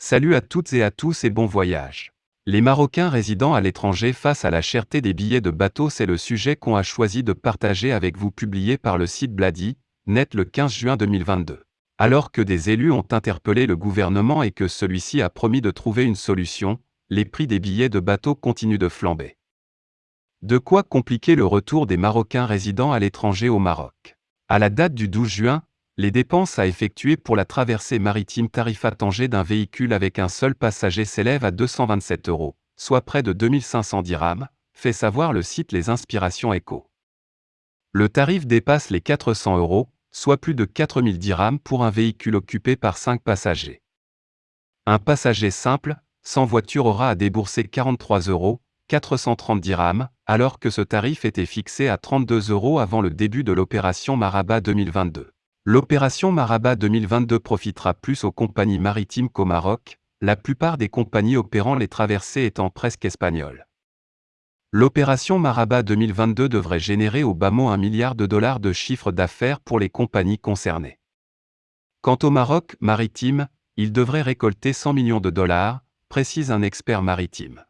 Salut à toutes et à tous et bon voyage. Les Marocains résidant à l'étranger face à la cherté des billets de bateau, c'est le sujet qu'on a choisi de partager avec vous publié par le site Bladi, net le 15 juin 2022. Alors que des élus ont interpellé le gouvernement et que celui-ci a promis de trouver une solution, les prix des billets de bateau continuent de flamber. De quoi compliquer le retour des Marocains résidant à l'étranger au Maroc? À la date du 12 juin, les dépenses à effectuer pour la traversée maritime Tarifa-Tanger d'un véhicule avec un seul passager s'élèvent à 227 euros, soit près de 2500 dirhams, fait savoir le site Les Inspirations Eco. Le tarif dépasse les 400 euros, soit plus de 4000 dirhams pour un véhicule occupé par 5 passagers. Un passager simple, sans voiture aura à débourser 43 euros, 430 dirhams, alors que ce tarif était fixé à 32 euros avant le début de l'opération Maraba 2022. L'opération Maraba 2022 profitera plus aux compagnies maritimes qu'au Maroc, la plupart des compagnies opérant les traversées étant presque espagnoles. L'opération Maraba 2022 devrait générer au bas mot un milliard de dollars de chiffre d'affaires pour les compagnies concernées. Quant au Maroc maritime, il devrait récolter 100 millions de dollars, précise un expert maritime.